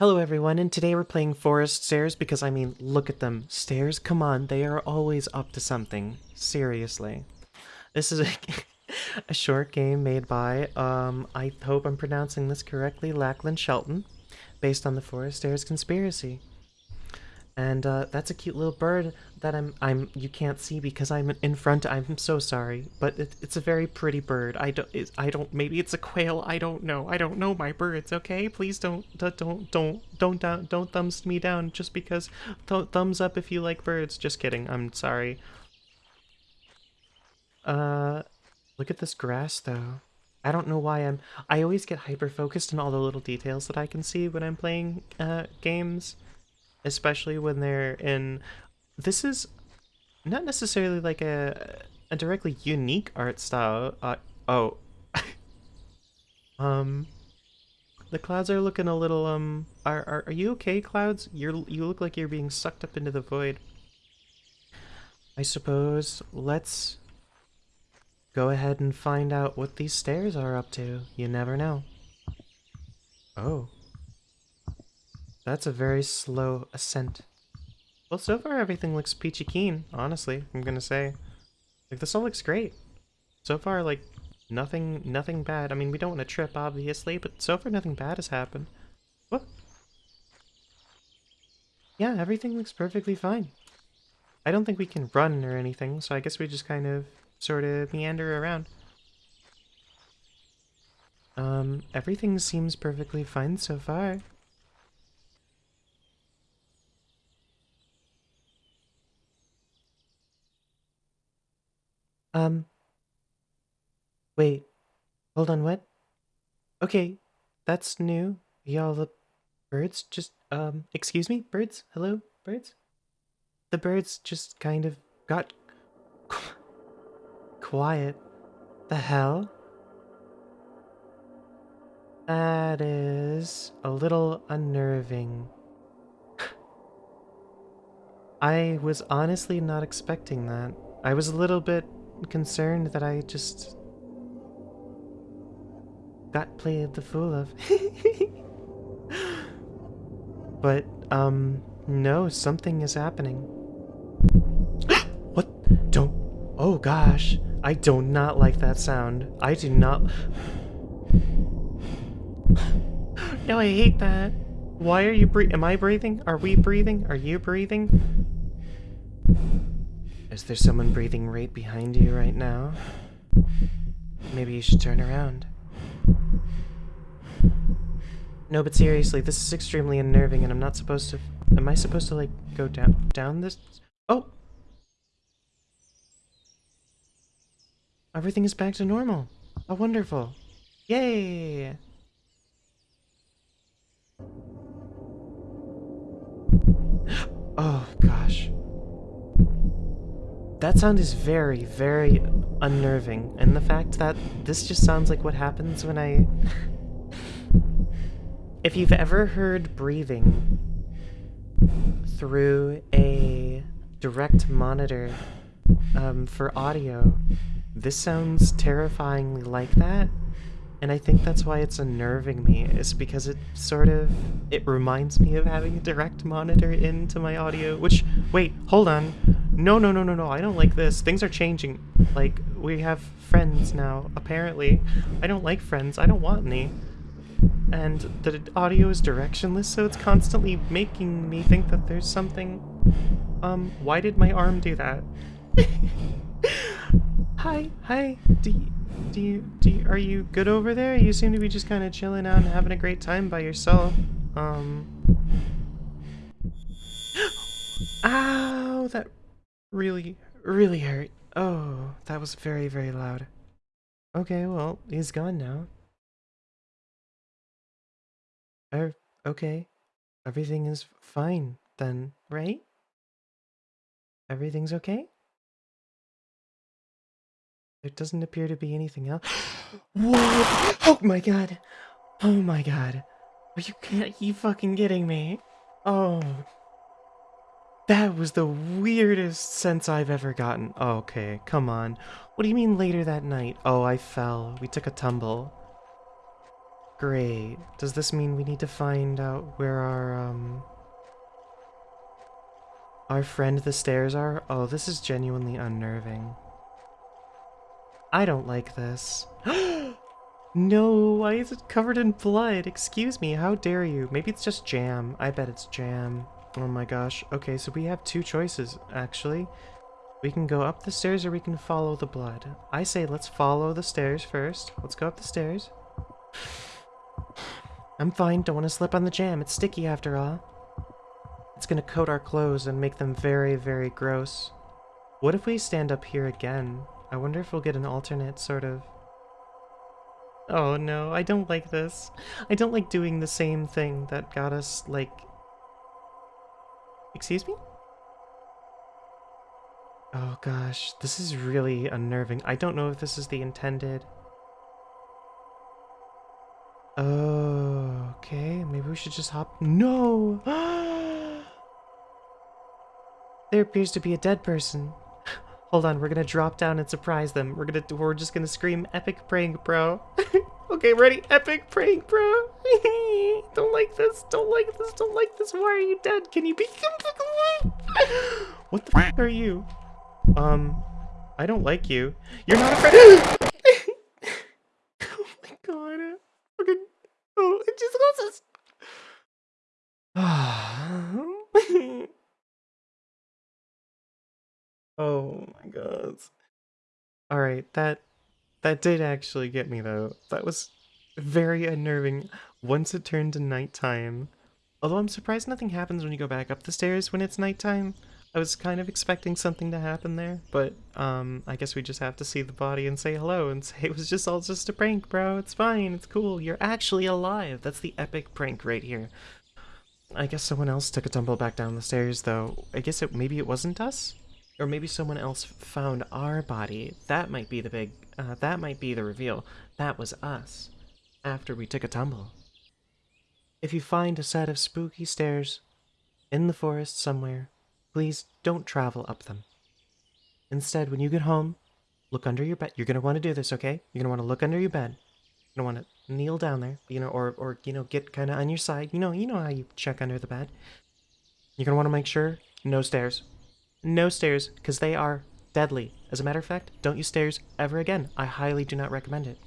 Hello everyone, and today we're playing Forest Stairs because I mean, look at them. Stairs, come on, they are always up to something. Seriously. This is a, a short game made by, um, I hope I'm pronouncing this correctly, Lachlan Shelton, based on the Forest Stairs conspiracy. And uh, that's a cute little bird that I'm I'm you can't see because I'm in front. I'm so sorry, but it, it's a very pretty bird. I don't I don't maybe it's a quail. I don't know. I don't know my birds. Okay, please don't don't don't don't don't down, don't thumbs me down just because. Th thumbs up if you like birds. Just kidding. I'm sorry. Uh, look at this grass though. I don't know why I'm. I always get hyper focused on all the little details that I can see when I'm playing uh, games especially when they're in this is not necessarily like a a directly unique art style uh, oh. Um the clouds are looking a little um are, are are you okay clouds? You're you look like you're being sucked up into the void. I suppose let's go ahead and find out what these stairs are up to. You never know. Oh that's a very slow ascent. Well, so far everything looks peachy keen, honestly, I'm gonna say. Like, this all looks great. So far, like, nothing nothing bad. I mean, we don't want to trip, obviously, but so far nothing bad has happened. What? Yeah, everything looks perfectly fine. I don't think we can run or anything, so I guess we just kind of sort of meander around. Um, everything seems perfectly fine so far. Um. Wait. Hold on, what? Okay, that's new. Y'all, the birds just, um, excuse me? Birds? Hello? Birds? The birds just kind of got qu quiet. The hell? That is a little unnerving. I was honestly not expecting that. I was a little bit concerned that I just got played the fool of. but, um, no, something is happening. what? Don't. Oh gosh. I do not like that sound. I do not. no, I hate that. Why are you breathing? Am I breathing? Are we breathing? Are you breathing? Is there someone breathing right behind you right now? Maybe you should turn around. No, but seriously, this is extremely unnerving and I'm not supposed to... Am I supposed to, like, go down, down this? Oh! Everything is back to normal. How wonderful. Yay! That sound is very, very unnerving, and the fact that this just sounds like what happens when I... if you've ever heard breathing through a direct monitor um, for audio, this sounds terrifyingly like that, and I think that's why it's unnerving me, is because it sort of, it reminds me of having a direct monitor into my audio, which, wait, hold on, no, no, no, no, no, I don't like this. Things are changing. Like, we have friends now, apparently. I don't like friends. I don't want any. And the audio is directionless, so it's constantly making me think that there's something... Um, why did my arm do that? hi, hi, do you, do you, do you, are you good over there? You seem to be just kind of chilling out and having a great time by yourself. Um... Ow, that really, really hurt. Oh, that was very, very loud. Okay, well, he's gone now. Er, okay. Everything is fine then, right? Everything's okay? There doesn't appear to be anything else. Whoa! Oh my god! Oh my god! Are you, are you fucking kidding me? Oh that was the weirdest sense I've ever gotten. okay, come on. What do you mean later that night? Oh, I fell. We took a tumble. Great. Does this mean we need to find out where our, um... Our friend the stairs are? Oh, this is genuinely unnerving. I don't like this. no, why is it covered in blood? Excuse me, how dare you? Maybe it's just jam. I bet it's jam. Oh my gosh. Okay, so we have two choices, actually. We can go up the stairs or we can follow the blood. I say let's follow the stairs first. Let's go up the stairs. I'm fine, don't want to slip on the jam. It's sticky after all. It's gonna coat our clothes and make them very, very gross. What if we stand up here again? I wonder if we'll get an alternate sort of... Oh no, I don't like this. I don't like doing the same thing that got us, like... Excuse me? Oh gosh, this is really unnerving. I don't know if this is the intended... Oh, okay. Maybe we should just hop... No! there appears to be a dead person. Hold on, we're gonna drop down and surprise them. We're gonna, we're just gonna scream epic prank, bro. okay, ready? Epic prank, bro. don't like this, don't like this, don't like this. Why are you dead? Can you be What the f are you? Um, I don't like you. You're not a friend. oh my god. Okay. Oh, it just closes. oh my god. All right, that that did actually get me though. That was very unnerving once it turned to nighttime. Although I'm surprised nothing happens when you go back up the stairs when it's nighttime. I was kind of expecting something to happen there, but um, I guess we just have to see the body and say hello and say it was just all just a prank, bro. It's fine. It's cool. You're actually alive. That's the epic prank right here. I guess someone else took a tumble back down the stairs, though. I guess it maybe it wasn't us, or maybe someone else found our body. That might be the big. Uh, that might be the reveal. That was us after we took a tumble. If you find a set of spooky stairs in the forest somewhere, Please don't travel up them. Instead, when you get home, look under your bed. You're going to want to do this, okay? You're going to want to look under your bed. You're going to want to kneel down there, you know, or, or you know, get kind of on your side. You know, you know how you check under the bed. You're going to want to make sure no stairs. No stairs, because they are deadly. As a matter of fact, don't use stairs ever again. I highly do not recommend it.